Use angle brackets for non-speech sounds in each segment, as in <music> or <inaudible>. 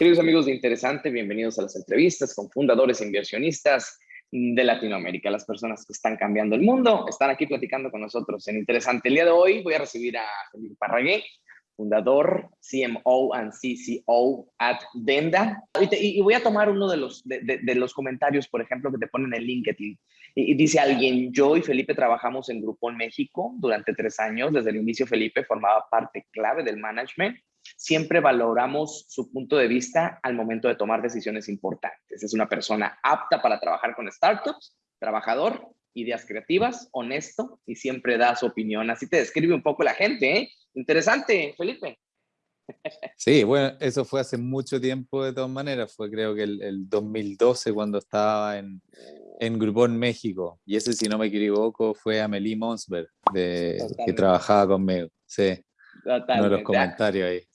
Queridos amigos de Interesante, bienvenidos a las entrevistas con fundadores e inversionistas de Latinoamérica, las personas que están cambiando el mundo, están aquí platicando con nosotros en Interesante. El día de hoy voy a recibir a Felipe Parragué, fundador, CMO and CCO at Denda. Y, voy a tomar uno de los, de, los comentarios, por ejemplo, que te ponen en LinkedIn. Y, dice alguien, yo y Felipe trabajamos en Grupo en México durante tres años. Desde el inicio Felipe formaba parte clave del management. Siempre valoramos su punto de vista al momento de tomar decisiones importantes. Es una persona apta para trabajar con startups, trabajador, ideas creativas, honesto y siempre da su opinión. Así te describe un poco la gente, ¿eh? Interesante, Felipe. Sí, bueno, eso fue hace mucho tiempo de todas maneras, fue creo que el, 2012 cuando estaba en, en Grupón México, y ese si no me equivoco fue Amelie Monsberg, de, que trabajaba conmigo, sí, uno de los comentarios ahí.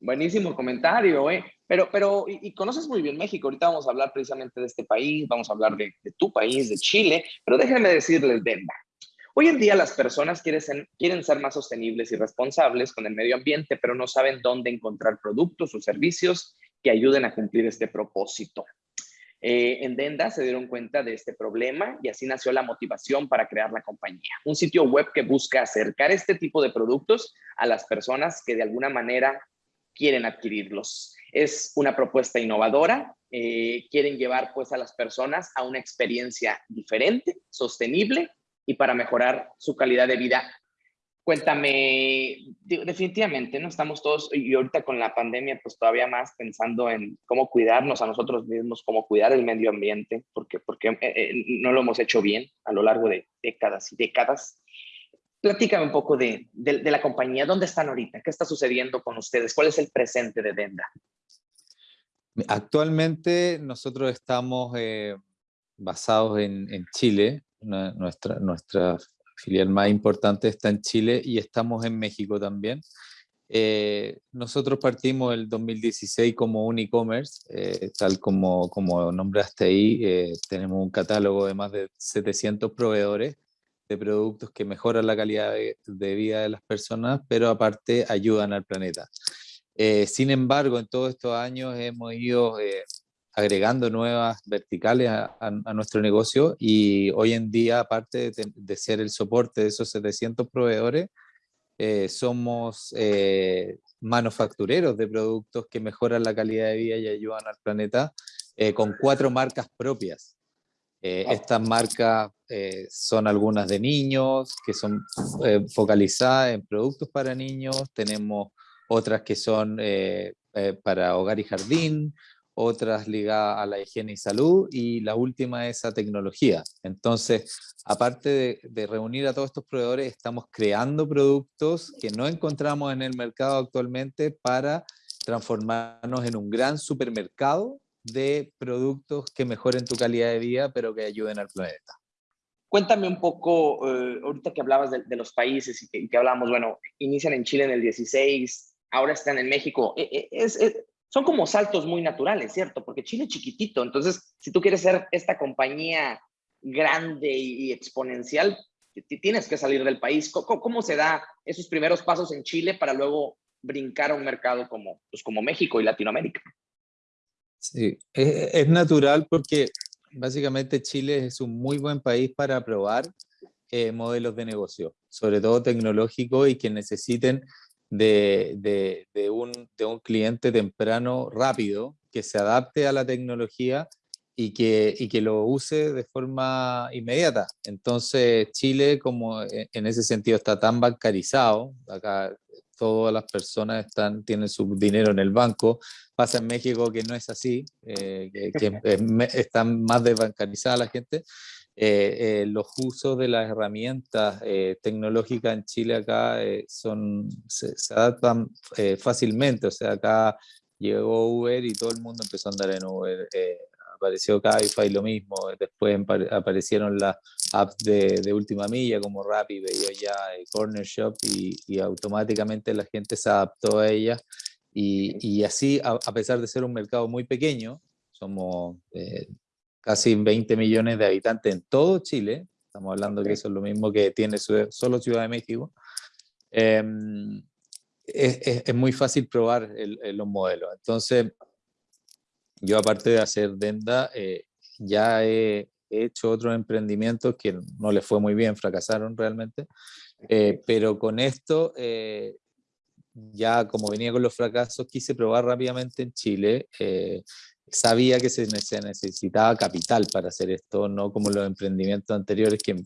Buenísimo comentario, ¿eh? Pero, pero y, conoces muy bien México, ahorita vamos a hablar precisamente de este país, vamos a hablar de, de tu país, de Chile, pero déjenme decirles, Denver, Hoy en día las personas quieren ser, quieren ser más sostenibles y responsables con el medio ambiente, pero no saben dónde encontrar productos o servicios que ayuden a cumplir este propósito. Eh, en Denda se dieron cuenta de este problema y así nació la motivación para crear la compañía. Un sitio web que busca acercar este tipo de productos a las personas que de alguna manera quieren adquirirlos. Es una propuesta innovadora, eh, quieren llevar pues a las personas a una experiencia diferente, sostenible y para mejorar su calidad de vida. Cuéntame, definitivamente, ¿no? Estamos todos, y ahorita con la pandemia, pues todavía más pensando en cómo cuidarnos a nosotros mismos, cómo cuidar el medio ambiente, porque, porque eh, eh, no lo hemos hecho bien a lo largo de décadas y décadas. Platícame un poco de, de, la compañía, ¿dónde están ahorita? ¿Qué está sucediendo con ustedes? ¿Cuál es el presente de Denda? Actualmente nosotros estamos eh, basados en, en Chile, nuestra, nuestra filial más importante está en Chile y estamos en México también. Eh, nosotros partimos el 2016 como un e-commerce, eh, tal como, como nombraste ahí, tenemos un catálogo de más de 700 proveedores de productos que mejoran la calidad de, de vida de las personas, pero aparte ayudan al planeta. sin embargo, en todos estos años hemos ido agregando nuevas verticales a, nuestro negocio y hoy en día, aparte de, ser el soporte de esos 700 proveedores, eh, somos eh, manufactureros de productos que mejoran la calidad de vida y ayudan al planeta eh, con cuatro marcas propias. Estas marcas son algunas de niños, que son focalizadas en productos para niños, tenemos otras que son para hogar y jardín, otras ligadas a la higiene y salud, y la última es a tecnología. Entonces, aparte de, reunir a todos estos proveedores, estamos creando productos que no encontramos en el mercado actualmente para transformarnos en un gran supermercado de productos que mejoren tu calidad de vida, pero que ayuden al planeta. Cuéntame un poco, eh, ahorita que hablabas de, los países y que, que, hablamos, bueno, inician en Chile en el 16, ahora están en México. E, e, es, son como saltos muy naturales, ¿cierto? Porque Chile es chiquitito, entonces si tú quieres ser esta compañía grande y exponencial, tienes que salir del país. ¿Cómo, se da esos primeros pasos en Chile para luego brincar a un mercado como, pues como México y Latinoamérica? Sí, es, natural porque básicamente Chile es un muy buen país para probar eh, modelos de negocio, sobre todo tecnológicos y que necesiten de, de, un, de, un, cliente temprano rápido que se adapte a la tecnología y que, y que lo use de forma inmediata. Entonces Chile como e, en ese sentido está tan bancarizado, acá todas las personas están, tienen su dinero en el banco, pasa en México que no es así, eh, que, que <laughs> están más desbancarizada la gente, eh, eh, los usos de las herramientas eh, tecnológicas en Chile acá son, se, adaptan fácilmente, o sea, acá llegó Uber y todo el mundo empezó a andar en Uber, apareció Cabify lo mismo, después aparecieron las apps de, de, última milla como Rappi, veía ya Corner Shop y, y, automáticamente la gente se adaptó a ellas y, y así, a, a, pesar de ser un mercado muy pequeño, somos casi 20 millones de habitantes en todo Chile, estamos hablando que eso es lo mismo que tiene solo Ciudad de México, em, es, es, muy fácil probar los modelos. Entonces, yo aparte de hacer Denda, eh, ya he, hecho otros emprendimientos que no les fue muy bien, fracasaron realmente, eh, pero con esto, eh, ya como venía con los fracasos, quise probar rápidamente en Chile, sabía que se, necesitaba capital para hacer esto, no como los emprendimientos anteriores que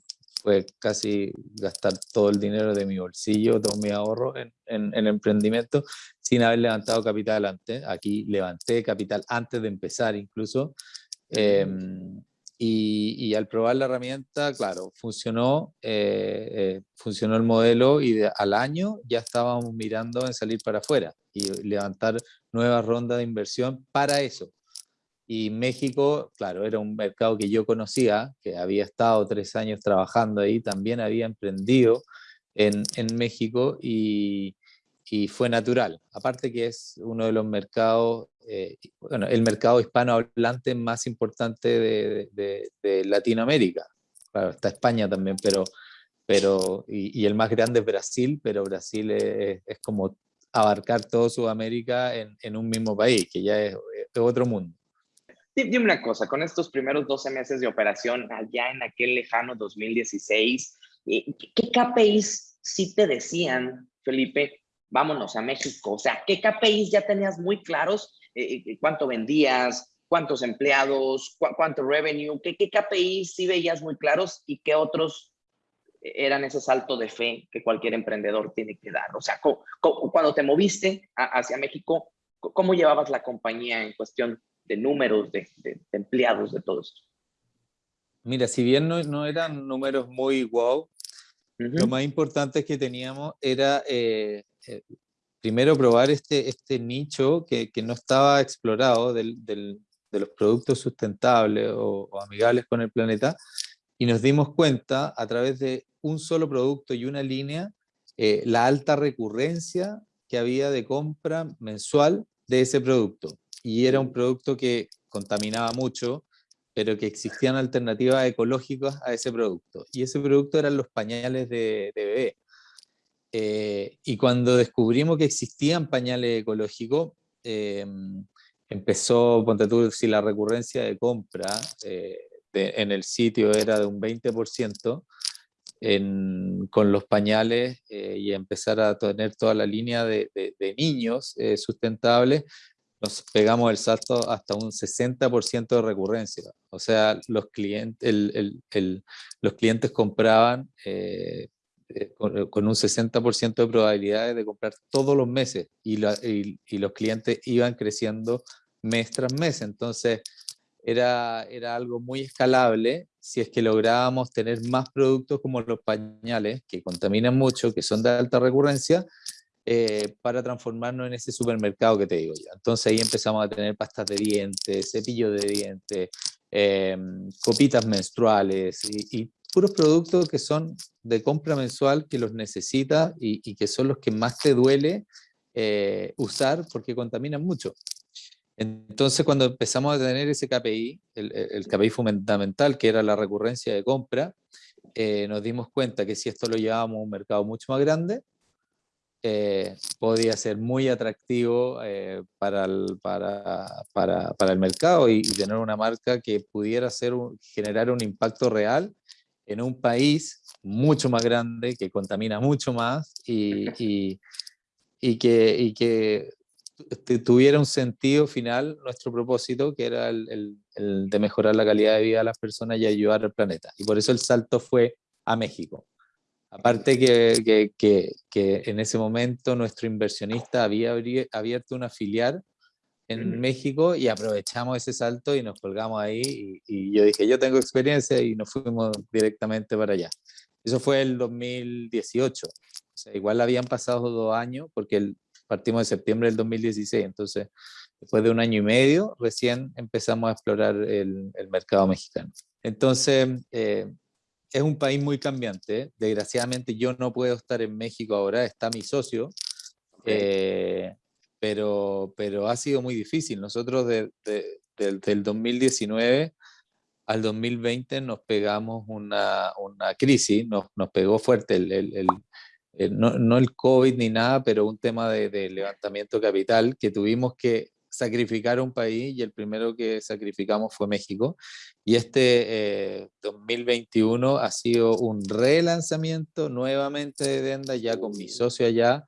fue casi gastar todo el dinero de mi bolsillo, todo mi ahorro en, en, emprendimiento, sin haber levantado capital antes. Aquí levanté capital antes de empezar incluso. Em, y, y, al probar la herramienta, claro, funcionó, eh, eh, funcionó el modelo y al año ya estábamos mirando en salir para afuera y levantar nuevas rondas de inversión para eso, y México, claro, era un mercado que yo conocía, que había estado tres años trabajando ahí, también había emprendido en, en México y, y, fue natural. Aparte que es uno de los mercados, eh, bueno, el mercado hispanohablante más importante de, de, de, Latinoamérica. Claro, está España también, pero, pero y, y, el más grande es Brasil, pero Brasil es, es como abarcar todo Sudamérica en, en, un mismo país, que ya es, es otro mundo. Dime una cosa, con estos primeros 12 meses de operación allá en aquel lejano 2016, eh, ¿qué KPIs sí te decían, Felipe, vámonos a México? O sea, ¿qué KPIs ya tenías muy claros? Eh, eh, ¿Cuánto vendías? ¿Cuántos empleados? ¿Cuánto revenue? ¿Qué, ¿Qué KPIs sí veías muy claros y qué otros eran ese salto de fe que cualquier emprendedor tiene que dar? O sea, cuando te moviste hacia México, ¿cómo llevabas la compañía en cuestión de números, de, empleados, de todo esto? Mira, si bien no, no eran números muy wow, lo más importante que teníamos era eh, eh, primero probar este, este nicho que, que no estaba explorado del, del, de los productos sustentables o, amigables con el planeta y nos dimos cuenta a través de un solo producto y una línea eh, la alta recurrencia que había de compra mensual de ese producto y era un producto que contaminaba mucho, pero que existían alternativas ecológicas a ese producto. Y ese producto eran los pañales de, bebé. Eh, y cuando descubrimos que existían pañales ecológicos, eh, empezó, ponte tú, si la recurrencia de compra eh, en el sitio era de un 20%, con los pañales y empezar a tener toda la línea de, de niños sustentables, nos pegamos el salto hasta un 60% de recurrencia. O sea, los clientes, el, el, los clientes compraban eh, eh, con, un 60% de probabilidades de comprar todos los meses y, y, los clientes iban creciendo mes tras mes. Entonces, era, era algo muy escalable si es que lográbamos tener más productos como los pañales, que contaminan mucho, que son de alta recurrencia, eh, para transformarnos en ese supermercado que te digo yo. Entonces ahí empezamos a tener pastas de dientes, cepillos de dientes, em, copitas menstruales y, puros productos que son de compra mensual que los necesitas y, que son los que más te duele eh, usar porque contaminan mucho. Entonces cuando empezamos a tener ese KPI, el, el KPI fundamental que era la recurrencia de compra, eh, nos dimos cuenta que si esto lo llevábamos a un mercado mucho más grande, eh, podía ser muy atractivo eh, para, el, para, para, para, el mercado y, tener una marca que pudiera ser generar un impacto real en un país mucho más grande, que contamina mucho más y, <laughs> y, y que, y que tuviera un sentido final nuestro propósito, que era el, el, el, de mejorar la calidad de vida de las personas y ayudar al planeta. Y por eso el salto fue a México. Aparte que, que, que, en ese momento nuestro inversionista había abierto una filial en México y aprovechamos ese salto y nos colgamos ahí y, yo dije, yo tengo experiencia y nos fuimos directamente para allá. Eso fue el 2018. O sea, igual habían pasado dos años porque el, partimos de septiembre del 2016, entonces después de un año y medio recién empezamos a explorar el, el mercado mexicano. Entonces, eh, es un país muy cambiante. Desgraciadamente yo no puedo estar en México ahora, está mi socio, eh, pero, pero ha sido muy difícil. Nosotros de, del 2019 al 2020 nos pegamos una, una crisis, nos, nos, pegó fuerte el, el, el, no, no, el COVID ni nada, pero un tema de, de levantamiento capital que tuvimos que sacrificar un país y el primero que sacrificamos fue México. Y este 2021 ha sido un relanzamiento nuevamente de Denda, ya con mi socio allá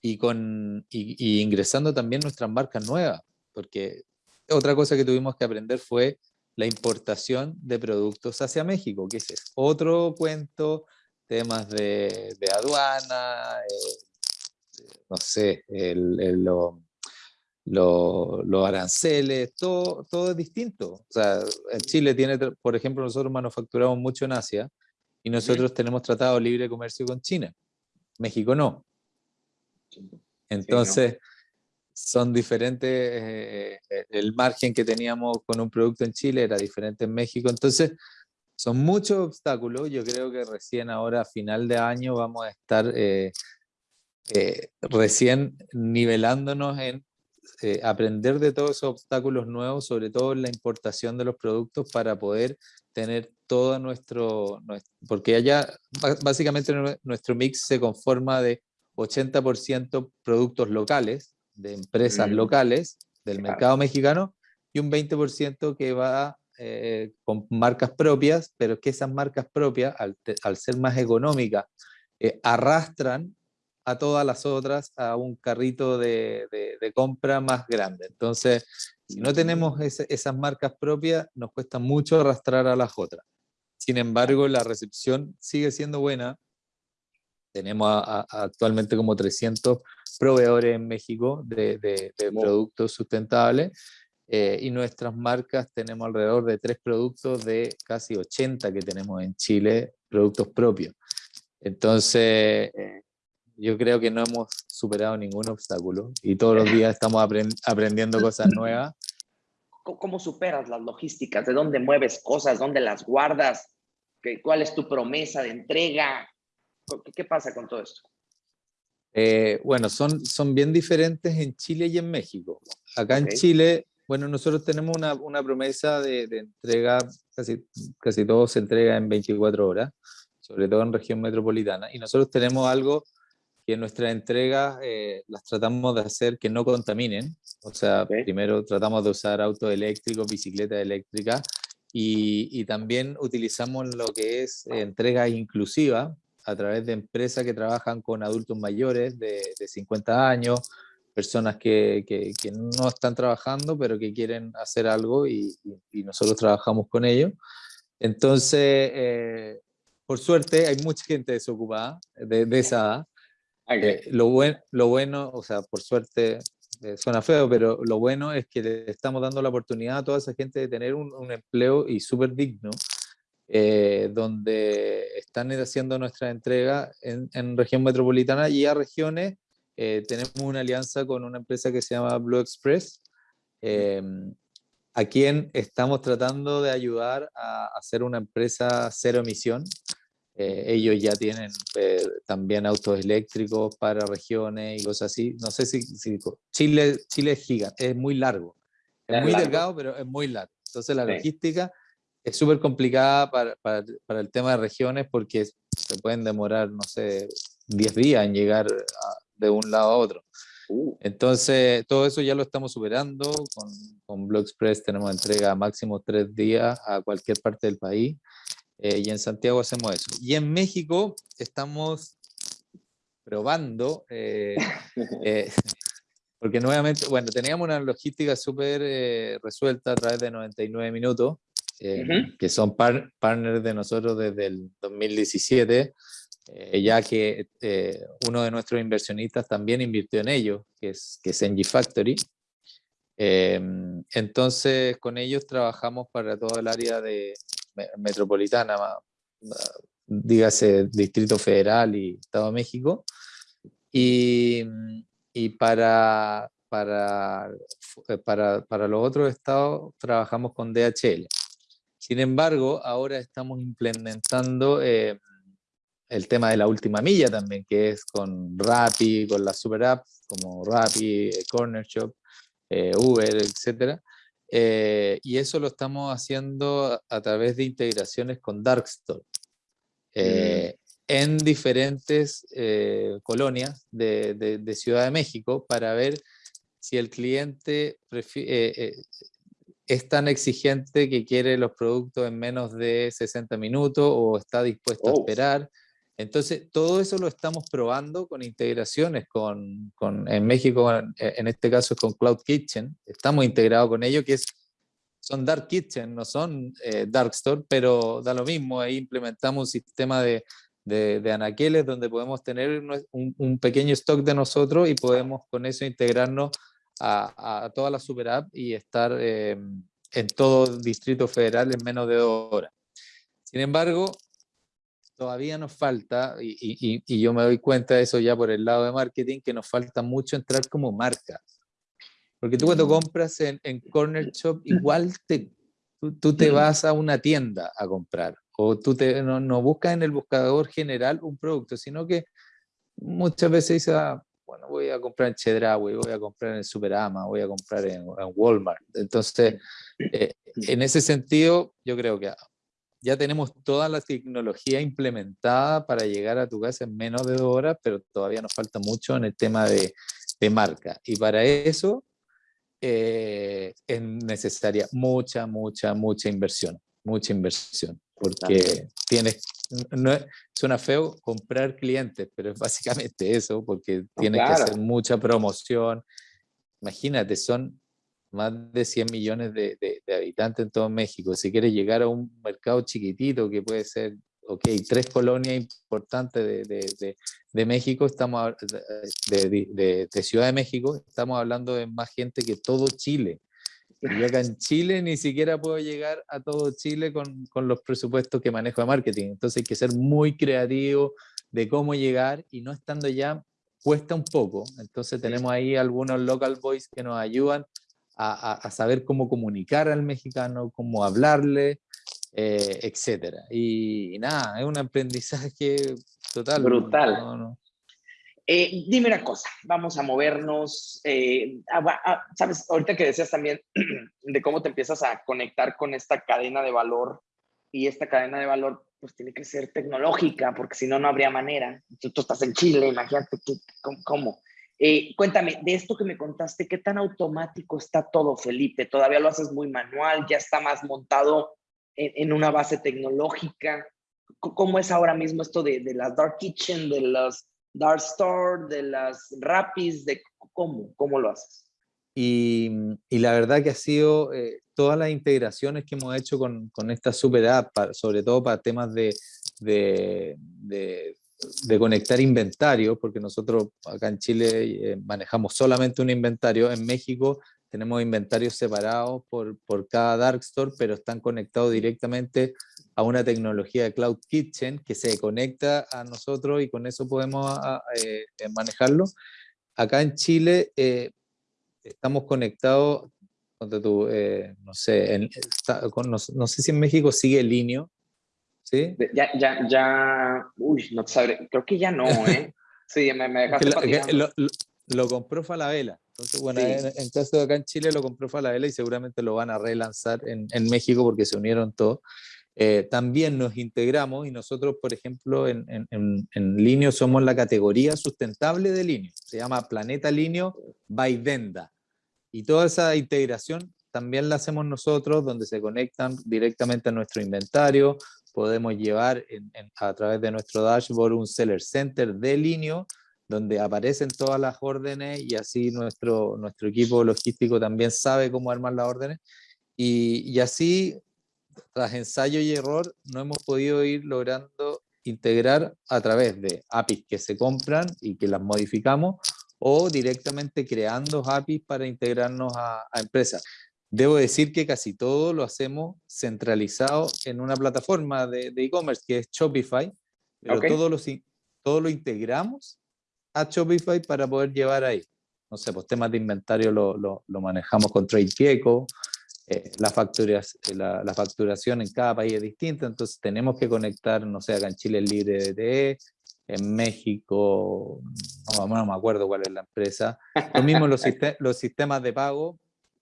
y, con, y ingresando también nuestras marcas nuevas, porque otra cosa que tuvimos que aprender fue la importación de productos hacia México, que ese es otro cuento, temas de, aduana, eh, no sé, el, los aranceles, todo, todo es distinto. O sea, en Chile tiene, por ejemplo, nosotros manufacturamos mucho en Asia y nosotros tenemos tratado libre de comercio con China. México no. Entonces, son diferentes, eh, eh, el margen que teníamos con un producto en Chile era diferente en México, entonces son muchos obstáculos, yo creo que recién ahora a final de año vamos a estar eh, recién nivelándonos en aprender de todos esos obstáculos nuevos, sobre todo en la importación de los productos para poder tener todo nuestro, nuestro porque allá básicamente nuestro mix se conforma de 80% productos locales, de empresas mm. locales del mercado mexicano y un 20% que va eh, con marcas propias, pero que esas marcas propias, al, ser más económicas, eh, arrastran a todas las otras a un carrito de, de, compra más grande. Entonces, si no tenemos esas marcas propias, nos cuesta mucho arrastrar a las otras. Sin embargo, la recepción sigue siendo buena tenemos actualmente como 300 proveedores en México de, productos sustentables eh, y nuestras marcas tenemos alrededor de tres productos de casi 80 que tenemos en Chile, productos propios. Entonces, eh, yo creo que no hemos superado ningún obstáculo y todos los días estamos aprendiendo cosas nuevas. ¿Cómo superas las logísticas? ¿De dónde mueves cosas? ¿Dónde las guardas? ¿Cuál es tu promesa de entrega? ¿Qué pasa con todo esto? Eh, bueno, son, son bien diferentes en Chile y en México. Acá en Chile, bueno, nosotros tenemos una, una promesa de, de, entrega, casi, casi todo se entrega en 24 horas, sobre todo en región metropolitana, y nosotros tenemos algo que en nuestras entregas eh, las tratamos de hacer que no contaminen, o sea, primero tratamos de usar autos eléctricos, bicicletas eléctricas, y, y, también utilizamos lo que es entrega inclusiva, a través de empresas que trabajan con adultos mayores de, de 50 años, personas que, que, que, no están trabajando, pero que quieren hacer algo y, y, nosotros trabajamos con ellos. Entonces, eh, por suerte, hay mucha gente desocupada de, de esa edad. Eh, lo, buen, lo bueno, o sea, por suerte, eh, suena feo, pero lo bueno es que le estamos dando la oportunidad a toda esa gente de tener un, empleo y súper digno eh, donde están haciendo nuestra entrega en, región metropolitana y a regiones. Eh, tenemos una alianza con una empresa que se llama Blue Express, eh, a quien estamos tratando de ayudar a hacer una empresa cero emisión. Ellos ya tienen también autos eléctricos para regiones y cosas así. No sé si, Chile, Chile es gigante, es muy largo. Es muy delgado, pero es muy largo. Entonces la logística es súper complicada para, para, para, el tema de regiones porque se pueden demorar, no sé, 10 días en llegar de un lado a otro. Uh. Entonces, todo eso ya lo estamos superando. Con, con Blue Express tenemos entrega máximo tres días a cualquier parte del país. Eh, y en Santiago hacemos eso. Y en México estamos probando, eh, <laughs> eh, porque nuevamente, bueno, teníamos una logística súper resuelta a través de 99 minutos, eh, que son partners de nosotros desde el 2017, eh, ya que eh, uno de nuestros inversionistas también invirtió en ellos, que es, que es NG Factory. entonces, con ellos trabajamos para todo el área de metropolitana, dígase Distrito Federal y Estado de México. Y, para, para, para, para, los otros estados trabajamos con DHL. Sin embargo, ahora estamos implementando eh, el tema de la última milla también, que es con Rappi, con las super apps como Rappi, eh, Corner Shop, eh, Uber, etc. y eso lo estamos haciendo a, través de integraciones con Darkstore. Mm. en diferentes colonias de, de, Ciudad de México para ver si el cliente es tan exigente que quiere los productos en menos de 60 minutos o está dispuesto a oh. esperar. Entonces, todo eso lo estamos probando con integraciones con, con en México, en, este caso con Cloud Kitchen. Estamos integrados con ellos, que es, son Dark Kitchen, no son eh, Dark Store, pero da lo mismo. Ahí implementamos un sistema de, de, de anaqueles donde podemos tener un, un, pequeño stock de nosotros y podemos con eso integrarnos a, toda la super app y estar em, en todo Distrito Federal en menos de dos horas. Sin embargo, todavía nos falta, y, y, yo me doy cuenta de eso ya por el lado de marketing, que nos falta mucho entrar como marca. Porque tú cuando mm. compras en, en Corner Shop, igual te, tú, te vas a una tienda a comprar, o tú te, no, no buscas en el buscador general un producto, sino que muchas veces dices, ah, bueno, voy a comprar en Chedraui, voy a comprar en Superama, voy a comprar en, Walmart. Entonces, eh, en ese sentido, yo creo que ya tenemos toda la tecnología implementada para llegar a tu casa en menos de dos horas, pero todavía nos falta mucho en el tema de, de marca. Y para eso eh, es necesaria mucha, mucha, mucha inversión, mucha inversión, porque tienes no suena feo comprar clientes, pero es básicamente eso, porque tienes que hacer mucha promoción. Imagínate, son más de 100 millones de, de, habitantes en todo México. Si quieres llegar a un mercado chiquitito que puede ser, ok, tres colonias importantes de, de México, estamos de, Ciudad de México, estamos hablando de más gente que todo Chile. Y acá en Chile ni siquiera puedo llegar a todo Chile con, con, los presupuestos que manejo de marketing. Entonces hay que ser muy creativo de cómo llegar y no estando ya cuesta un poco. Entonces tenemos ahí algunos local boys que nos ayudan a, a, saber cómo comunicar al mexicano, cómo hablarle, eh, etcétera. Y, nada, es un aprendizaje total. Brutal. Eh, dime una cosa, vamos a movernos, eh, sabes, ahorita que decías también <clears throat> de cómo te empiezas a conectar con esta cadena de valor y esta cadena de valor pues tiene que ser tecnológica porque si no, no habría manera. Tú, tú estás en Chile, imagínate cómo. Eh, cuéntame, de esto que me contaste, ¿qué tan automático está todo, Felipe? ¿Todavía lo haces muy manual? ¿Ya está más montado en, en una base tecnológica? ¿Cómo es ahora mismo esto de, de las Dark Kitchen, de las Dark Store, de las Rapis, de cómo, cómo lo haces. Y, y la verdad que ha sido eh, todas las integraciones que hemos hecho con, con esta super app, sobre todo para temas de, de, de, conectar inventario, porque nosotros acá en Chile eh, manejamos solamente un inventario, en México tenemos inventarios separados por, por cada Dark Store, pero están conectados directamente a una tecnología de Cloud Kitchen que se conecta a nosotros y con eso podemos eh, eh, manejarlo. Acá en Chile estamos conectados, tú, no sé, no, sé si en México sigue el Linio, ¿sí? Ya, ya, ya, uy, no sabré, creo que ya no, ¿eh? <laughs> Sí, me, me dejaste lo, lo, compró Falabella. Entonces, bueno, en, caso de acá en Chile lo compró Falabella y seguramente lo van a relanzar en, en México porque se unieron todos. Eh, también nos integramos y nosotros, por ejemplo, en, en, en, Linio somos la categoría sustentable de Linio. Se llama Planeta Linio by Venda. Y toda esa integración también la hacemos nosotros, donde se conectan directamente a nuestro inventario. Podemos llevar a través de nuestro dashboard un seller center de Linio, donde aparecen todas las órdenes y así nuestro, nuestro equipo logístico también sabe cómo armar las órdenes. Y, y así tras ensayo y error, no hemos podido ir logrando integrar a través de APIs que se compran y que las modificamos o directamente creando APIs para integrarnos a, empresas. Debo decir que casi todo lo hacemos centralizado en una plataforma de e-commerce que es Shopify, pero todo, lo, todo lo integramos a Shopify para poder llevar ahí. No sé, pues temas de inventario lo, lo, lo manejamos con TradeGecko, eh, la, la, la, facturación en cada país es distinta, entonces tenemos que conectar, no sé, acá en Chile es libre de en México, no, me acuerdo cuál es la empresa. Lo mismo los, <laughs> los sistemas de pago,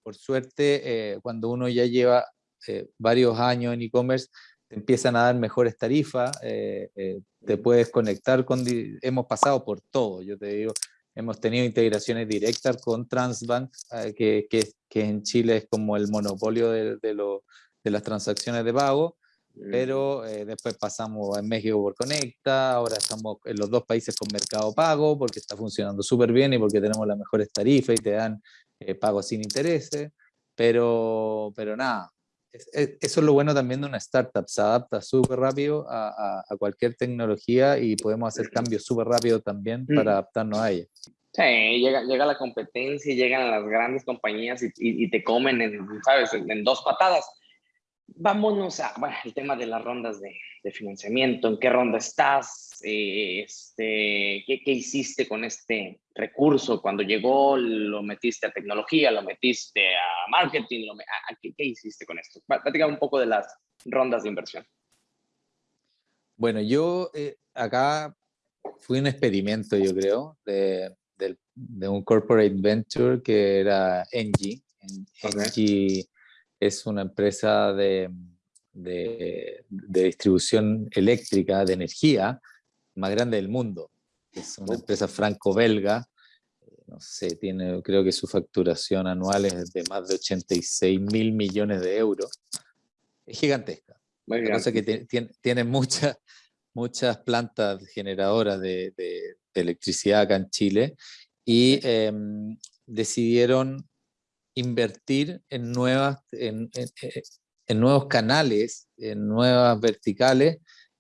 por suerte, eh, cuando uno ya lleva eh, varios años en e-commerce, te empiezan a dar mejores tarifas, te puedes conectar con, hemos pasado por todo, yo te digo, hemos tenido integraciones directas con Transbank, eh, que, en Chile es como el monopolio de las transacciones de pago, pero eh, después pasamos en México por Conecta, ahora estamos en los dos países con Mercado Pago, porque está funcionando súper bien y porque tenemos las mejores tarifas y te dan eh, pagos sin intereses, pero, pero nada, eso es lo bueno también de una startup, se adapta súper rápido a, a, cualquier tecnología y podemos hacer cambios súper rápido también mm. para adaptarnos a ella. Sí, llega, llega la competencia, llegan las grandes compañías y, y, te comen, en, ¿sabes?, en dos patadas vámonos a bueno, el tema de las rondas de, de financiamiento. ¿En qué ronda estás? Eh, este, ¿qué, ¿qué, hiciste con este recurso? Cuando llegó, lo metiste a tecnología, lo metiste a marketing, lo, a, ¿qué, ¿qué, hiciste con esto? Platica un poco de las rondas de inversión. Bueno, yo eh, acá fui un experimento, yo creo, de, de, de, un corporate venture que era Engie. Engie es una empresa de, de, distribución eléctrica, de energía, más grande del mundo. Es una empresa franco-belga, no sé, tiene, creo que su facturación anual es de más de 86 mil millones de euros. Es gigantesca. La cosa que tiene, tiene muchas, muchas plantas generadoras de, de, electricidad acá en Chile y eh, decidieron invertir en, nuevas, en, en, en nuevos canales, en nuevas verticales,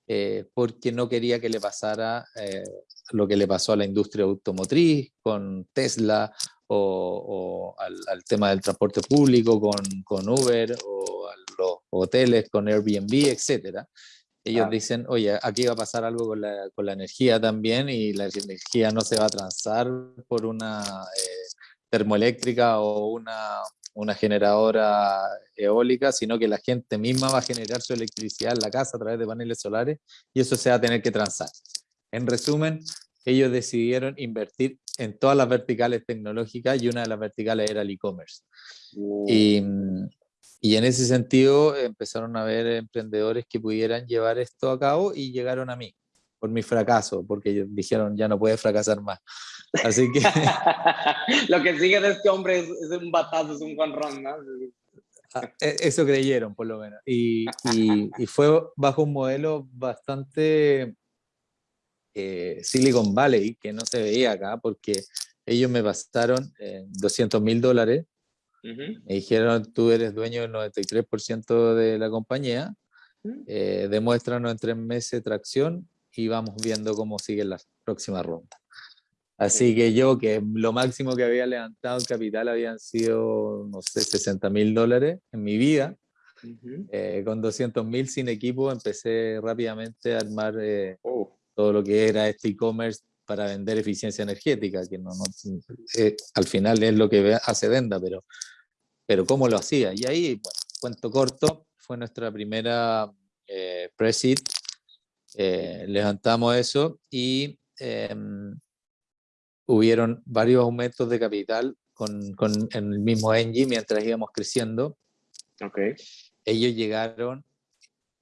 eh, porque no quería que le pasara eh, lo que le pasó a la industria automotriz con Tesla o, o al, al, tema del transporte público con, con, Uber o a los hoteles con Airbnb, etc. Ellos ah. dicen, oye, aquí va a pasar algo con la, con la, energía también y la energía no se va a transar por una... Eh, termoeléctrica o una, una generadora eólica, sino que la gente misma va a generar su electricidad en la casa a través de paneles solares y eso se va a tener que transar. En resumen, ellos decidieron invertir en todas las verticales tecnológicas y una de las verticales era el e-commerce. Y, y, en ese sentido empezaron a ver emprendedores que pudieran llevar esto a cabo y llegaron a mí por mi fracaso, porque dijeron ya no puede fracasar más. Así que... <laughs> Lo que sigue de este hombre es, es un batazo, es un Juan ¿no? Ah, e, eso creyeron, por lo menos. Y, y, y fue bajo un modelo bastante eh, Silicon Valley, que no se veía acá, porque ellos me pasaron eh, 200 mil dólares. Uh -huh. Me dijeron, tú eres dueño del 93% de la compañía, eh, demuéstranos en tres meses tracción y vamos viendo cómo siguen las próximas rondas. Así que yo, que lo máximo que había levantado en capital habían sido, no sé, 60 mil dólares en mi vida. Uh -huh. eh, con 200 mil sin equipo empecé rápidamente a armar eh, oh. todo lo que era este e-commerce para vender eficiencia energética, que no, no eh, al final es lo que hace Venda, pero, pero cómo lo hacía. Y ahí, bueno, cuento corto, fue nuestra primera eh, pre-seed, eh, levantamos eso y eh, hubieron varios aumentos de capital con, con, en el mismo Engie mientras íbamos creciendo. Okay. Ellos llegaron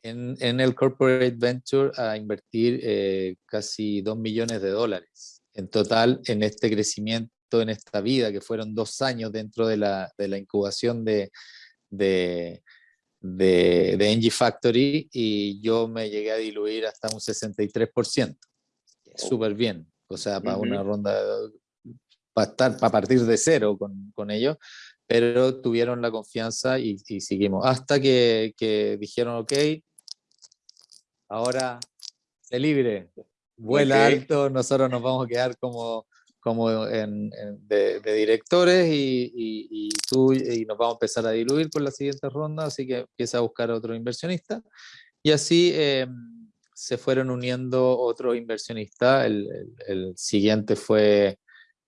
en, en, el corporate venture a invertir eh, casi 2 millones de dólares en total en este crecimiento, en esta vida, que fueron dos años dentro de la, de la incubación de, de, de, de Engie Factory y yo me llegué a diluir hasta un 63%. Oh. Súper bien, o sea, para uh -huh. una ronda, para, estar, para partir de cero con, con ellos, pero tuvieron la confianza y, y seguimos. Hasta que, que, dijeron, ok, ahora se libre, vuela okay. alto, nosotros nos vamos a quedar como como en, en de, de, directores y, y, y, tú y nos vamos a empezar a diluir por la siguiente ronda, así que empieza a buscar otro inversionista. Y así eh, se fueron uniendo otros inversionistas. El, el, el, siguiente fue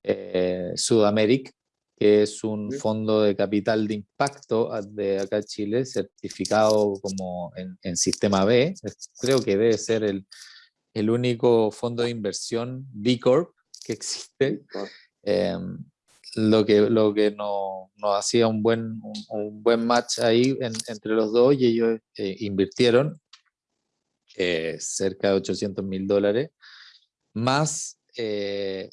eh, Sudamérica, que es un fondo de capital de impacto de acá Chile, certificado como en, en sistema B. Creo que debe ser el, el único fondo de inversión B Corp que existe, eh, lo que, lo que nos no hacía un buen, un, un, buen match ahí en, entre los dos y ellos eh, invirtieron eh, cerca de 800 mil dólares, más se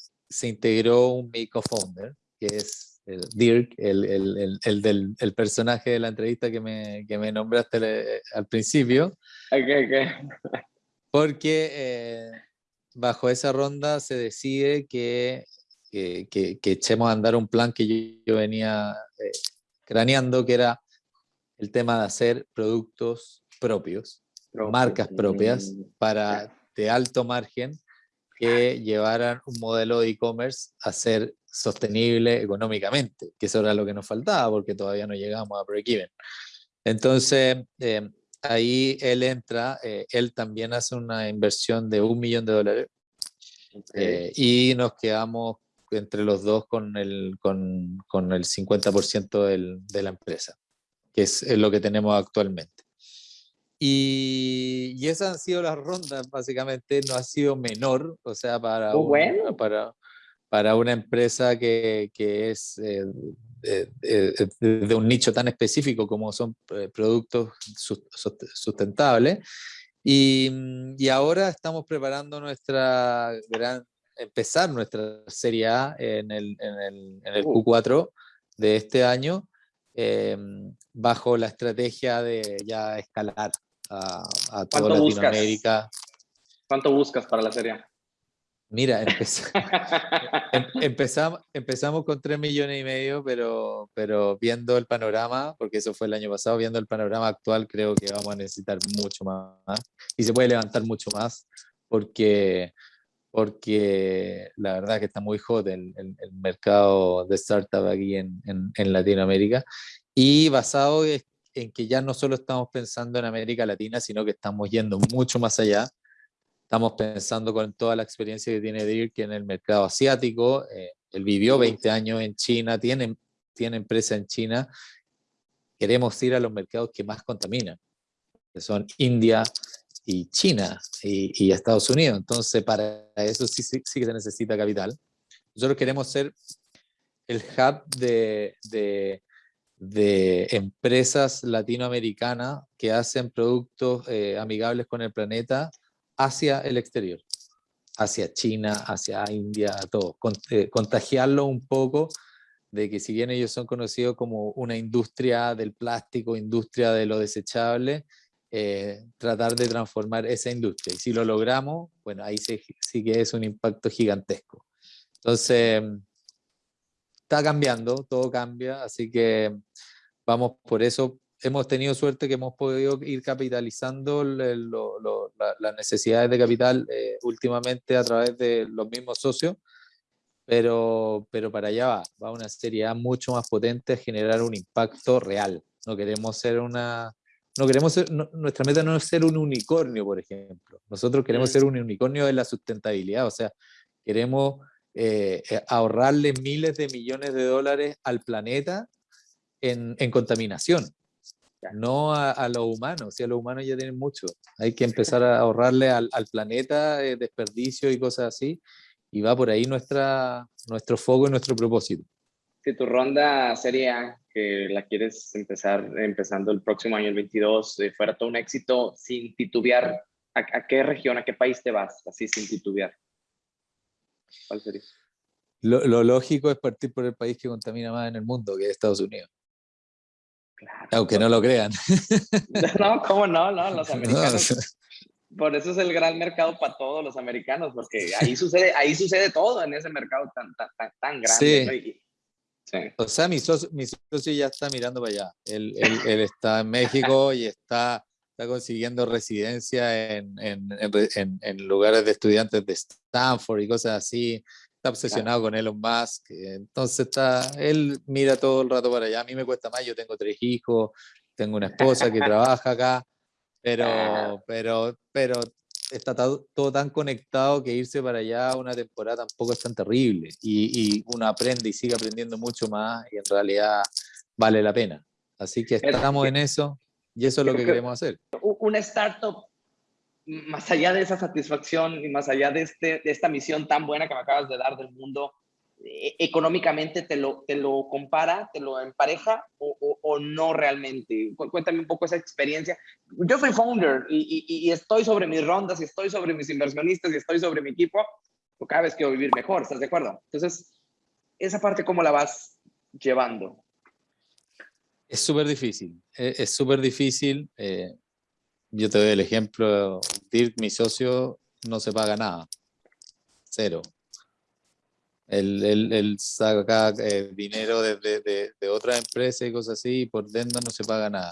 integró un mi co-founder, que es Dirk, el, el, el, del, el personaje de la entrevista que me, que me nombraste al principio. Okay, okay. Porque eh, bajo esa ronda se decide que, que, que, echemos a andar un plan que yo, venía eh, craneando, que era el tema de hacer productos propios, marcas propias mm, para de alto margen que llevaran un modelo de e-commerce a ser sostenible económicamente, que eso era lo que nos faltaba porque todavía no llegamos a break-even. Entonces, eh, ahí él entra, eh, él también hace una inversión de un millón de dólares eh, y nos quedamos entre los dos con el, con, con el 50% del, de la empresa, que es, lo que tenemos actualmente. Y, y, esas han sido las rondas, básicamente no ha sido menor, o sea, para, oh, bueno. para, para una empresa que, que es eh, de, un nicho tan específico como son eh, productos sustentables. Y, y, ahora estamos preparando nuestra gran, empezar nuestra serie A en el, en el, en el uh. Q4 de este año, eh, bajo la estrategia de ya escalar a, a toda Latinoamérica. ¿Cuánto buscas para la serie A? Mira, <laughs> em, empezamos, empezamos con 3 millones y medio, pero, pero viendo el panorama, porque eso fue el año pasado, viendo el panorama actual, creo que vamos a necesitar mucho más. Y se puede levantar mucho más, porque, porque la verdad que está muy hot el, el, mercado de startup aquí en, en, en Latinoamérica. Y basado en que ya no solo estamos pensando en América Latina, sino que estamos yendo mucho más allá Estamos pensando con toda la experiencia que tiene Dirk en el mercado asiático. Eh, él vivió 20 años en China, tiene, tiene empresa en China. Queremos ir a los mercados que más contaminan, que son India y China y, Estados Unidos. Entonces, para eso sí, sí, que se necesita capital. Nosotros queremos ser el hub de, de, de empresas latinoamericanas que hacen productos eh, amigables con el planeta hacia el exterior, hacia China, hacia India, todo. Eh, contagiarlo un poco de que si bien ellos son conocidos como una industria del plástico, industria de lo desechable, eh, tratar de transformar esa industria. Y si lo logramos, bueno, ahí sí, sí que es un impacto gigantesco. Entonces, está cambiando, todo cambia, así que vamos por eso hemos tenido suerte que hemos podido ir capitalizando las necesidades de capital eh, últimamente a través de los mismos socios, pero, pero para allá va, va una serie mucho más potente a generar un impacto real. No queremos ser una... No queremos ser, nuestra meta no es ser un unicornio, por ejemplo. Nosotros queremos ser un unicornio de la sustentabilidad, o sea, queremos eh, eh, ahorrarle miles de millones de dólares al planeta en, en contaminación no a, a los humanos, si a los humanos ya tienen mucho. Hay que empezar a ahorrarle al, al planeta eh, desperdicio y cosas así, y va por ahí nuestra, nuestro foco y nuestro propósito. Si tu ronda sería que la quieres empezar empezando el próximo año, el 22, eh, fuera todo un éxito, sin titubear, ¿a, qué región, a qué país te vas, así sin titubear? ¿Cuál sería? Lo, lo, lógico es partir por el país que contamina más en el mundo, que es Estados Unidos. Aunque no lo crean. <laughs> No, ¿cómo no? No, los <laughs> americanos. Por eso es el gran mercado para todos los americanos, porque ahí sucede, ahí sucede todo en ese mercado tan, tan, tan, grande. Sí. O sea, mi socio, mi socio, ya está mirando para allá. Él, él, él está en México y está, está consiguiendo residencia en, en, en, en, lugares de estudiantes de Stanford y cosas así está obsesionado con Elon Musk, entonces está, él mira todo el rato para allá, a mí me cuesta más, yo tengo tres hijos, tengo una esposa que <laughs> trabaja acá, pero, pero, pero está todo, tan conectado que irse para allá una temporada tampoco es tan terrible, y, y uno aprende y sigue aprendiendo mucho más, y en realidad vale la pena. Así que estamos en eso, y eso es lo que queremos hacer. Una startup más allá de esa satisfacción y más allá de, este, de esta misión tan buena que me acabas de dar del mundo, eh, económicamente te lo, te lo compara, te lo empareja o, o, no realmente? Cuéntame un poco esa experiencia. Yo soy founder y, y, y, estoy sobre mis rondas y estoy sobre mis inversionistas y estoy sobre mi equipo. cada vez quiero vivir mejor, ¿estás de acuerdo? Entonces, esa parte, ¿cómo la vas llevando? Es súper difícil, e, es súper difícil. Eh, yo te doy el ejemplo, Dirk, mi socio, no se paga nada, cero. Él, saca eh, dinero de, de, de, otras empresas y cosas así, y por dentro no se paga nada.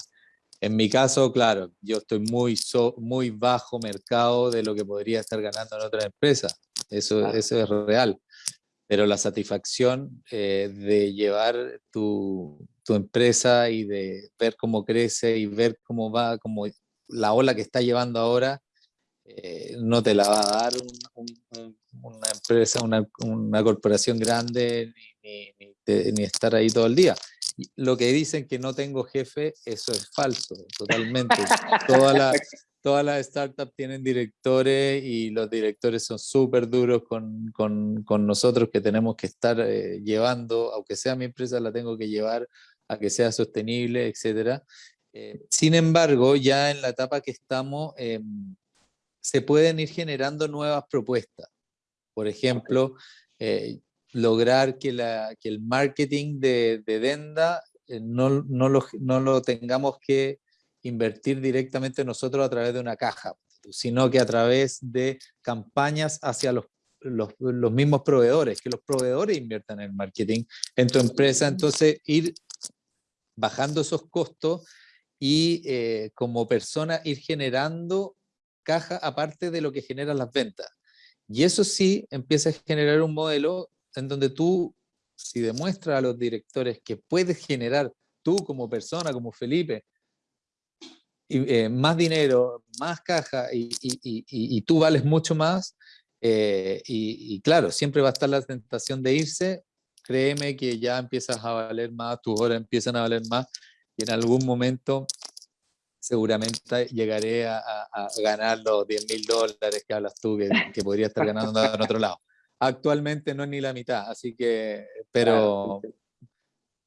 En mi caso, claro, yo estoy muy, muy bajo mercado de lo que podría estar ganando en otra empresa. Eso, eso es real. Pero la satisfacción eh, de llevar tu, tu, empresa y de ver cómo crece y ver cómo va, como la ola que está llevando ahora, eh, no te la va a dar una empresa, una, una corporación grande, ni, ni, ni, estar ahí todo el día lo que dicen que no tengo jefe, eso es falso, totalmente. <laughs> todas las todas las startups tienen directores y los directores son súper duros con, con, con, nosotros que tenemos que estar eh, llevando, aunque sea mi empresa, la tengo que llevar a que sea sostenible, etc. Eh, sin embargo, ya en la etapa que estamos, em, se pueden ir generando nuevas propuestas. Por ejemplo, eh, lograr que, la, que el marketing de, de Denda eh, no, no, lo, no, lo, tengamos que invertir directamente nosotros a través de una caja, sino que a través de campañas hacia los, los, los mismos proveedores, que los proveedores inviertan en el marketing en tu empresa, entonces ir bajando esos costos y eh, como persona ir generando caja aparte de lo que generan las ventas. Y eso sí empieza a generar un modelo en donde tú, si demuestras a los directores que puedes generar tú como persona, como Felipe, eh, más dinero, más caja y, y, tú vales mucho más, eh, y, claro, siempre va a estar la tentación de irse, créeme que ya empiezas a valer más, tus horas empiezan a valer más y en algún momento seguramente llegaré a, ganar los 10 mil dólares que hablas tú, que, que podría estar ganando en <laughs> otro lado actualmente no es ni la mitad, así que, pero,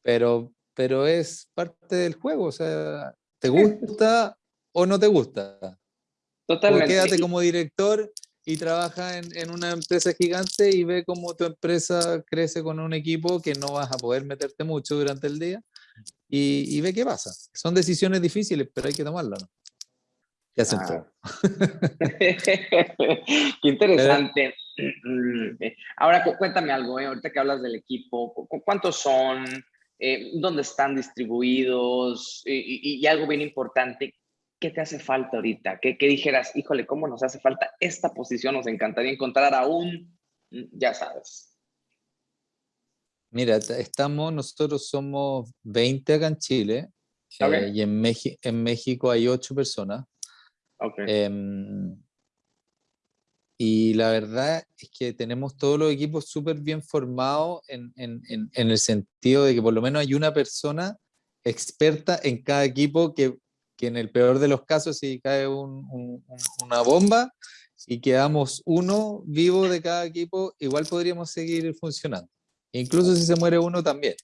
pero, pero es parte del juego, o sea, ¿te gusta o no te gusta? Totalmente. O quédate como director y trabaja en, en, una empresa gigante y ve cómo tu empresa crece con un equipo que no vas a poder meterte mucho durante el día y, y ve qué pasa. Son decisiones difíciles, pero hay que tomarlas, ¿no? Ya se ah. <laughs> Qué interesante. Eh, <clears throat> ahora cuéntame algo, ¿eh? ahorita que hablas del equipo, ¿cuántos son? Eh, ¿Dónde están distribuidos? Y, algo bien importante, ¿qué te hace falta ahorita? ¿Qué, dijeras, híjole, cómo nos hace falta esta posición? Nos encantaría encontrar aún, ya sabes. Mira, estamos, nosotros somos 20 acá en Chile y en, en México hay 8 personas. Em, y la verdad es que tenemos todos los equipos súper bien formados en, en, en, el sentido de que por lo menos hay una persona experta en cada equipo que, que en el peor de los casos si cae un, una bomba y quedamos uno vivo de cada equipo, igual podríamos seguir funcionando. Incluso si se muere uno también.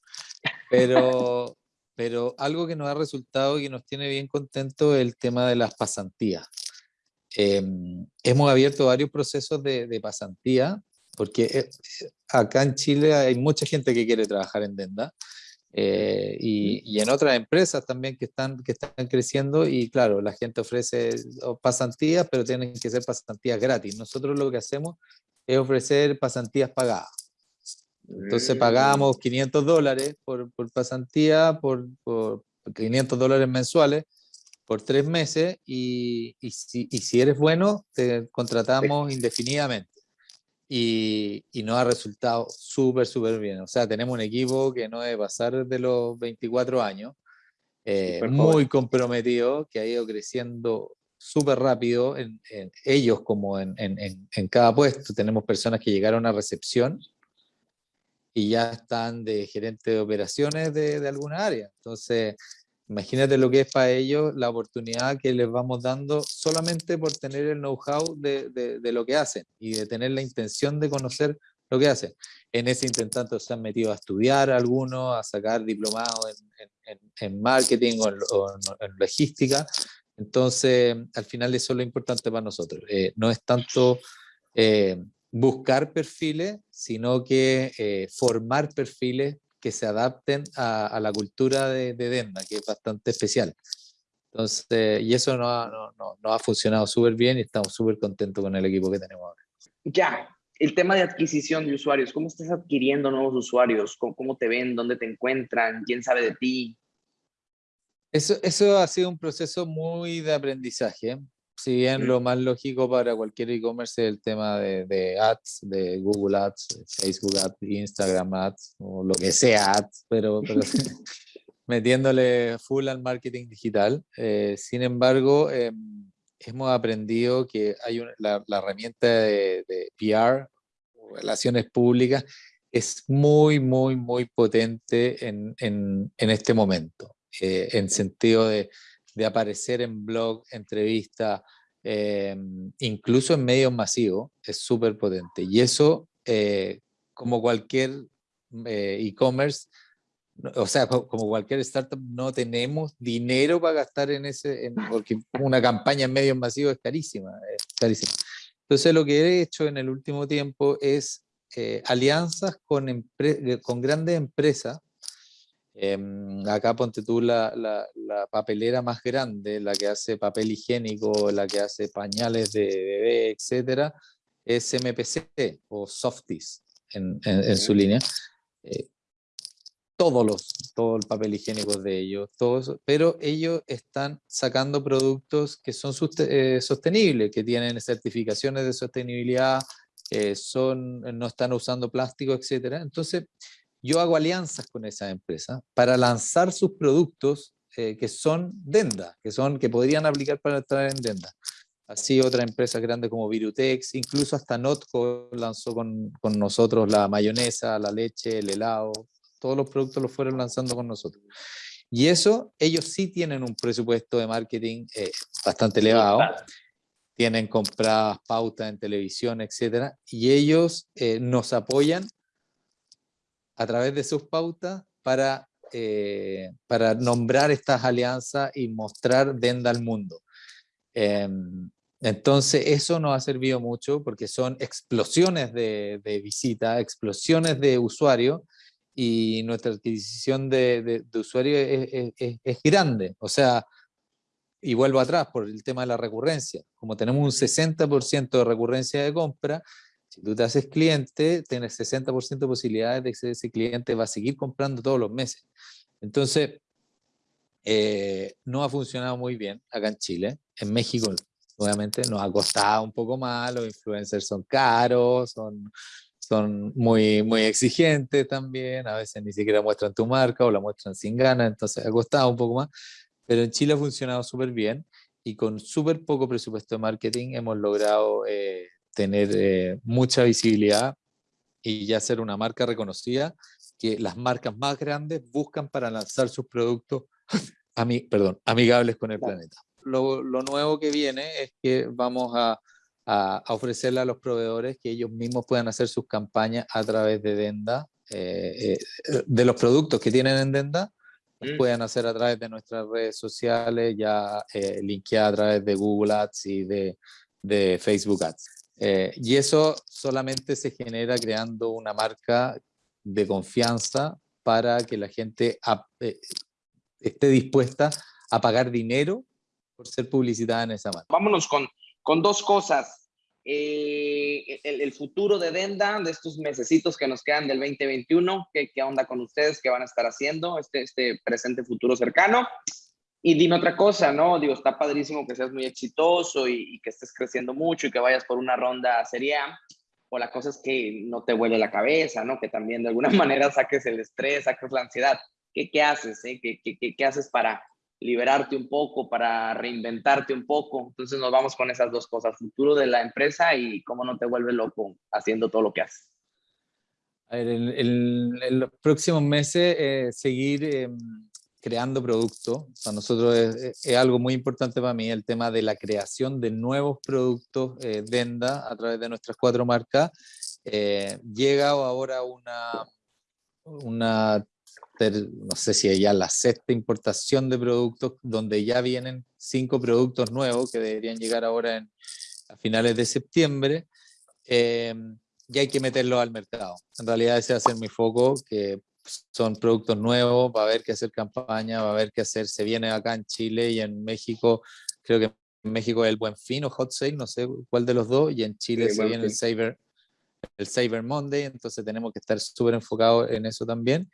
Pero, <laughs> pero algo que nos ha resultado y que nos tiene bien contentos es el tema de las pasantías. Em, hemos abierto varios procesos de, de pasantía, porque eh, acá en Chile hay mucha gente que quiere trabajar en Denda, eh, y, y, en otras empresas también que están, que están creciendo y claro, la gente ofrece pasantías, pero tienen que ser pasantías gratis. Nosotros lo que hacemos es ofrecer pasantías pagadas. Entonces pagamos 500 dólares por, por pasantía, por, por, 500 dólares mensuales por tres meses y, y, si, y si, eres bueno, te contratamos indefinidamente. Y, y, nos ha resultado súper, súper bien. O sea, tenemos un equipo que no debe pasar de los 24 años, eh, muy comprometido, que ha ido creciendo súper rápido, en, en, ellos como en, en, cada puesto. Tenemos personas que llegaron a recepción y ya están de gerente de operaciones de, de alguna área. Entonces, imagínate lo que es para ellos la oportunidad que les vamos dando solamente por tener el know-how de, de, de, lo que hacen y de tener la intención de conocer lo que hacen. En ese intentando se han metido a estudiar algunos, a sacar diplomados en, en, en marketing o, o en, logística. Entonces, al final eso es lo importante para nosotros. Eh, no es tanto... Eh, buscar perfiles, sino que eh, formar perfiles que se adapten a, la cultura de, de, Denda, que es bastante especial. Entonces, y eso no ha, no, no, ha funcionado súper bien y estamos súper contentos con el equipo que tenemos ahora. Ya, el tema de adquisición de usuarios, ¿cómo estás adquiriendo nuevos usuarios? ¿Cómo, cómo te ven? ¿Dónde te encuentran? ¿Quién sabe de ti? Eso, eso ha sido un proceso muy de aprendizaje. Si bien lo más lógico para cualquier e-commerce es el tema de, de, ads, de Google Ads, Facebook Ads, Instagram Ads, o lo que sea ads, pero, pero <laughs> <laughs> metiéndole full al marketing digital. Eh, sin embargo, em, hemos aprendido que hay la, herramienta de, de PR, relaciones públicas, es muy, muy, muy potente en, en, en este momento, eh, en sentido de de aparecer en blog, entrevista, eh, incluso en medios masivos, es súper potente. Y eso, eh, como cualquier eh, e-commerce, o sea, como cualquier startup, no tenemos dinero para gastar en ese, porque una campaña en medios masivos es carísima, carísima. Entonces lo que he hecho en el último tiempo es alianzas con, con grandes empresas Em, acá ponte tú la, la, papelera más grande, la que hace papel higiénico, la que hace pañales de bebé, etcétera, es MPC o Softies en, en, su línea. Eh, todos los, todo el papel higiénico de ellos, todos, pero ellos están sacando productos que son eh, sostenibles, que tienen certificaciones de sostenibilidad, eh, son, no están usando plástico, etcétera. Entonces, yo hago alianzas con esa empresa para lanzar sus productos eh, que son Denda, que, son, que podrían aplicar para entrar en Denda. Así otra empresa grande como Virutex, incluso hasta Notco lanzó con, con, nosotros la mayonesa, la leche, el helado, todos los productos los fueron lanzando con nosotros. Y eso, ellos sí tienen un presupuesto de marketing eh, bastante elevado, tienen compradas pautas en televisión, etcétera, y ellos eh, nos apoyan a través de sus pautas para, eh, para nombrar estas alianzas y mostrar Denda al mundo. Em, entonces eso nos ha servido mucho porque son explosiones de, de visita, explosiones de usuarios y nuestra adquisición de, de, usuarios es, es, es, grande. O sea, y vuelvo atrás por el tema de la recurrencia. Como tenemos un 60% de recurrencia de compra, si tú te haces cliente, tienes 60% de posibilidades de que ese cliente va a seguir comprando todos los meses. Entonces, eh, no ha funcionado muy bien acá en Chile. En México, obviamente, nos ha costado un poco más. Los influencers son caros, son, muy, muy exigentes también. A veces ni siquiera muestran tu marca o la muestran sin ganas. Entonces, ha costado un poco más. Pero en Chile ha funcionado súper bien y con súper poco presupuesto de marketing hemos logrado eh, tener eh, mucha visibilidad y ya ser una marca reconocida que las marcas más grandes buscan para lanzar sus productos <laughs> perdón, amigables con el planeta. Lo, lo, nuevo que viene es que vamos a, a, ofrecerle a los proveedores que ellos mismos puedan hacer sus campañas a través de Denda, eh, eh, de los productos que tienen en Denda, los mm. pueden hacer a través de nuestras redes sociales, ya eh, linkeadas a través de Google Ads y de, de Facebook Ads. Eh, y eso solamente se genera creando una marca de confianza para que la gente eh, esté dispuesta a pagar dinero por ser publicitada en esa marca. Vámonos con, con dos cosas. Eh, el, futuro de Denda, de estos mesecitos que nos quedan del 2021, ¿qué, qué onda con ustedes? ¿Qué van a estar haciendo este, este presente futuro cercano? Y dime otra cosa, ¿no? Digo, está padrísimo que seas muy exitoso y, que estés creciendo mucho y que vayas por una ronda seria, o la cosa es que no te vuele la cabeza, ¿no? Que también de alguna <laughs> manera saques el estrés, saques la ansiedad. ¿Qué, qué haces? Eh? ¿Qué, qué, qué, haces para liberarte un poco, para reinventarte un poco? Entonces nos vamos con esas dos cosas, futuro de la empresa y cómo no te vuelve loco haciendo todo lo que haces. A ver, en, los próximos meses eh, seguir... Em, creando productos. Para nosotros es, algo muy importante para mí el tema de la creación de nuevos productos eh, Denda a través de nuestras cuatro marcas. Eh, llega ahora una, una no sé si ya la sexta importación de productos, donde ya vienen cinco productos nuevos que deberían llegar ahora en, a finales de septiembre. em, y hay que meterlo al mercado. En realidad ese va a ser mi foco, que son productos nuevos, va a haber que hacer campaña, va a haber que hacer, se viene acá en Chile y en México, creo que en México es el Buen Fin o Hot Sale, no sé cuál de los dos, y en Chile se viene el Saber, el Cyber Monday, entonces tenemos que estar súper enfocados en eso también.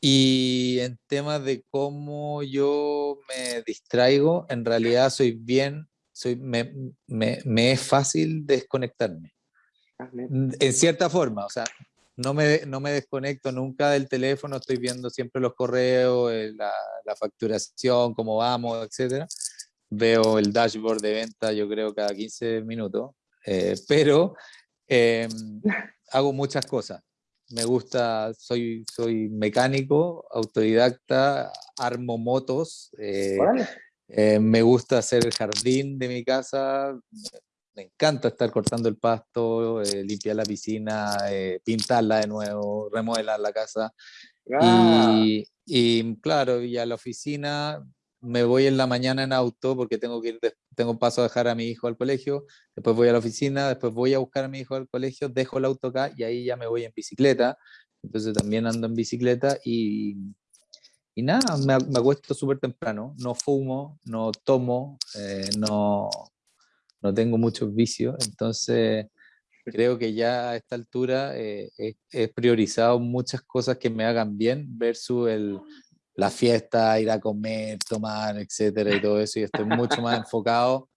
Y en temas de cómo yo me distraigo, en realidad soy bien, soy, me, me, me es fácil desconectarme. Ah, en cierta forma, o sea, no me, no me desconecto nunca del teléfono, estoy viendo siempre los correos, eh, la, la facturación, cómo vamos, etcétera. Veo el dashboard de venta, yo creo, cada 15 minutos, eh, <laughs> pero em, hago muchas cosas me gusta, soy, soy mecánico, autodidacta, armo motos, eh, eh, me gusta hacer el jardín de mi casa, me encanta estar cortando el pasto, eh, limpiar la piscina, pintarla de nuevo, remodelar la casa. Ah. Y, y, claro, y a la oficina me voy en la mañana en auto porque tengo que ir, tengo paso a dejar a mi hijo al colegio, después voy a la oficina, después voy a buscar a mi hijo al colegio, dejo el auto acá y ahí ya me voy en bicicleta, entonces también ando en bicicleta y, y nada, me, me acuesto súper temprano, no fumo, no tomo, eh, no, no tengo muchos vicios, entonces creo que ya a esta altura eh, he, priorizado muchas cosas que me hagan bien versus el, la fiesta, ir a comer, tomar, etcétera y todo eso, y estoy mucho más <laughs> enfocado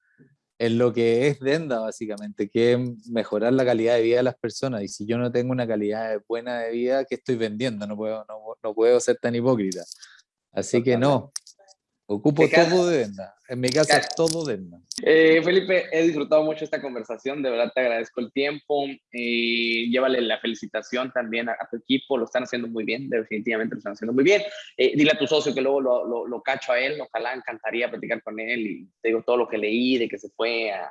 en lo que es Denda, básicamente, que es mejorar la calidad de vida de las personas. Y si yo no tengo una calidad buena de vida, ¿qué estoy vendiendo? No puedo, no, no puedo ser tan hipócrita. Así que no, Ocupo todo de Denda. En mi casa es todo Denda. Eh, Felipe, he disfrutado mucho esta conversación. De verdad te agradezco el tiempo. Eh, llévale la felicitación también a, tu equipo. Lo están haciendo muy bien. Definitivamente lo están haciendo muy bien. Eh, dile a tu socio que luego lo, lo, lo, cacho a él. Ojalá encantaría platicar con él. Y te digo todo lo que leí de que se fue a,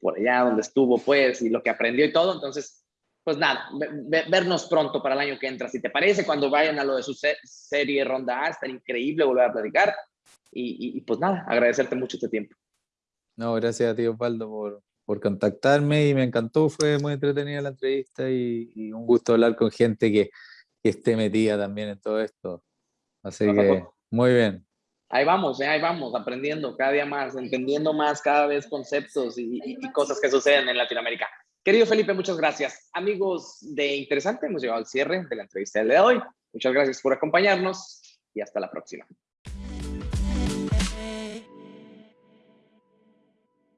por allá donde estuvo, pues, y lo que aprendió y todo. Entonces, pues nada, vernos pronto para el año que entra. Si te parece, cuando vayan a lo de su serie Ronda A, está increíble volver a platicar. Y, pues nada, agradecerte mucho este tiempo. No, gracias a ti Osvaldo por, por contactarme y me encantó, fue muy entretenida la entrevista y, un gusto hablar con gente que, que, esté metida también en todo esto. Así que muy bien. Ahí vamos, eh, ahí vamos, aprendiendo cada día más, entendiendo más cada vez conceptos y, y cosas que suceden en Latinoamérica. Querido Felipe, muchas gracias. Amigos de Interesante, hemos llegado al cierre de la entrevista de hoy. Muchas gracias por acompañarnos y hasta la próxima.